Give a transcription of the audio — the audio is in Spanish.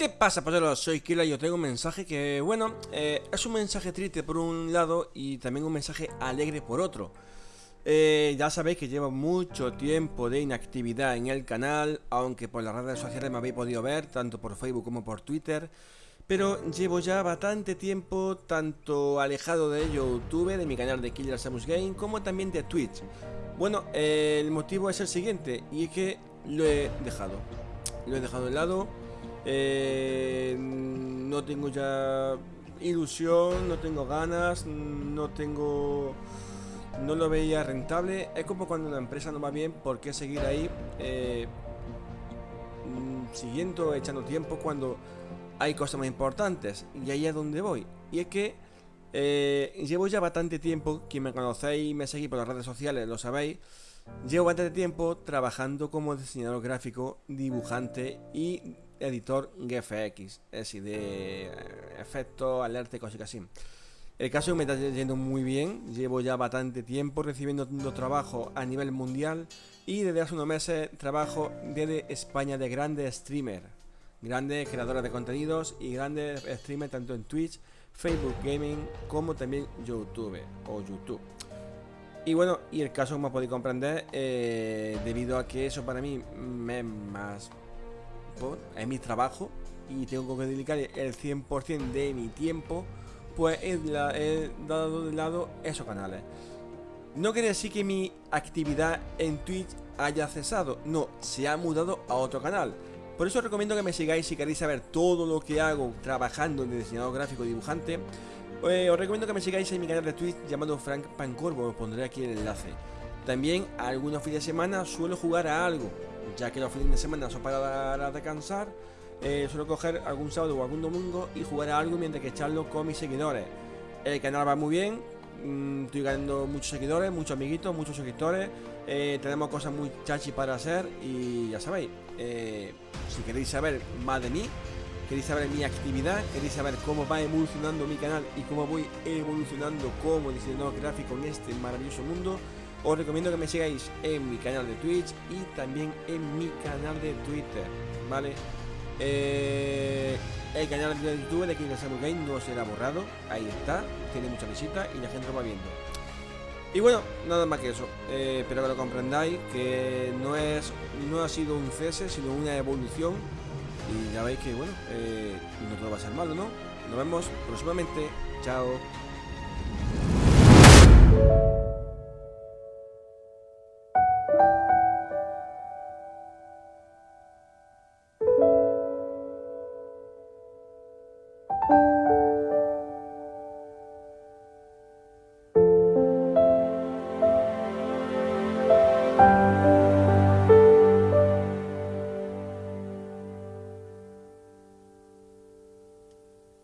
¿Qué pasa, poseros? Soy Kila y os tengo un mensaje que, bueno, eh, es un mensaje triste por un lado y también un mensaje alegre por otro. Eh, ya sabéis que llevo mucho tiempo de inactividad en el canal, aunque por las redes sociales me habéis podido ver, tanto por Facebook como por Twitter. Pero llevo ya bastante tiempo tanto alejado de YouTube, de mi canal de Killer Samus Game, como también de Twitch. Bueno, el motivo es el siguiente, y es que lo he dejado. Lo he dejado de lado. Eh, no tengo ya ilusión, no tengo ganas, no tengo... No lo veía rentable. Es como cuando una empresa no va bien, ¿por qué seguir ahí? Eh, mm, siguiendo, echando tiempo cuando hay cosas más importantes. Y ahí es donde voy. Y es que eh, llevo ya bastante tiempo, quien me conocéis y me seguís por las redes sociales lo sabéis, llevo bastante tiempo trabajando como diseñador gráfico, dibujante y editor GFX, es decir, de eh, efectos, alerta y cosas así. El caso me está yendo muy bien, llevo ya bastante tiempo recibiendo trabajo a nivel mundial y desde hace unos meses trabajo desde España de grandes streamers, grandes creadores de contenidos y grandes streamers tanto en Twitch, Facebook Gaming como también YouTube o YouTube. Y bueno, y el caso como podéis comprender, eh, debido a que eso para mí me es más... es mi trabajo y tengo que dedicar el 100% de mi tiempo, pues he dado de lado esos canales. No quiere decir que mi actividad en Twitch haya cesado, no, se ha mudado a otro canal. Por eso os recomiendo que me sigáis si queréis saber todo lo que hago trabajando en diseñador gráfico y dibujante. Eh, os recomiendo que me sigáis en mi canal de Twitch llamado Frank Pancorbo, os pondré aquí el enlace. También algunos fines de semana suelo jugar a algo, ya que los fines de semana son para descansar. Eh, suelo coger algún sábado o algún domingo y jugar a algo mientras que echarlo con mis seguidores. El canal va muy bien, mm, estoy ganando muchos seguidores, muchos amiguitos, muchos suscriptores. Eh, tenemos cosas muy chachi para hacer y ya sabéis. Eh, si queréis saber más de mí, queréis saber mi actividad, queréis saber cómo va evolucionando mi canal y cómo voy evolucionando como diseñador gráfico en este maravilloso mundo, os recomiendo que me sigáis en mi canal de Twitch y también en mi canal de Twitter, ¿vale? Eh, el canal de YouTube de King Game no será borrado, ahí está, tiene mucha visita y la gente lo va viendo. Y bueno, nada más que eso. Eh, espero que lo comprendáis, que no es no ha sido un cese, sino una evolución. Y ya veis que, bueno, eh, no todo va a ser malo, ¿no? Nos vemos próximamente. Chao.